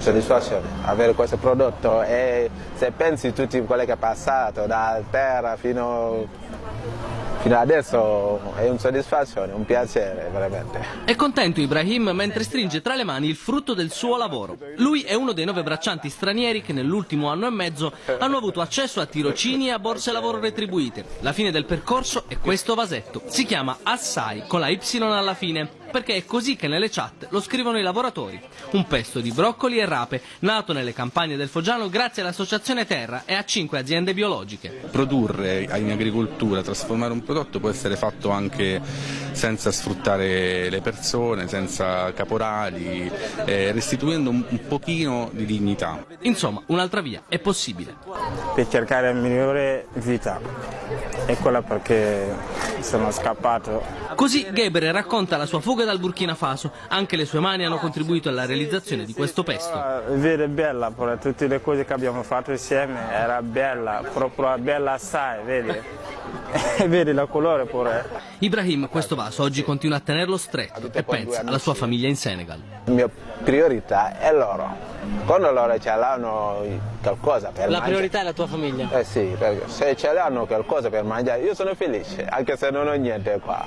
soddisfazione avere questo prodotto e se pensi tutti quello che è passato da terra fino fino adesso è una soddisfazione, un piacere veramente. È contento Ibrahim mentre stringe tra le mani il frutto del suo lavoro. Lui è uno dei nove braccianti stranieri che nell'ultimo anno e mezzo hanno avuto accesso a tirocini e a borse lavoro retribuite. La fine del percorso è questo vasetto. Si chiama Assai con la Y alla fine perché è così che nelle chat lo scrivono i lavoratori. Un pesto di broccoli e rape, nato nelle campagne del Foggiano grazie all'Associazione Terra e a cinque aziende biologiche. Produrre in agricoltura, trasformare un prodotto può essere fatto anche senza sfruttare le persone, senza caporali, eh, restituendo un, un pochino di dignità. Insomma, un'altra via è possibile. Per cercare la migliore vita. È quella perché sono scappato. Così Gebre racconta la sua fuga dal Burkina Faso. Anche le sue mani hanno contribuito alla realizzazione di questo pesto. Vede bella, per tutte le cose che abbiamo fatto insieme, era bella, proprio bella assai, vedi? Vedi la colore pure. Ibrahim questo vaso oggi continua a tenerlo stretto e pensa alla sua famiglia in Senegal. La mia priorità è loro. Quando loro ce l'hanno qualcosa per la mangiare. priorità è la tua famiglia? Eh sì, perché se ce l'hanno qualcosa per mangiare io sono felice, anche se non ho niente qua.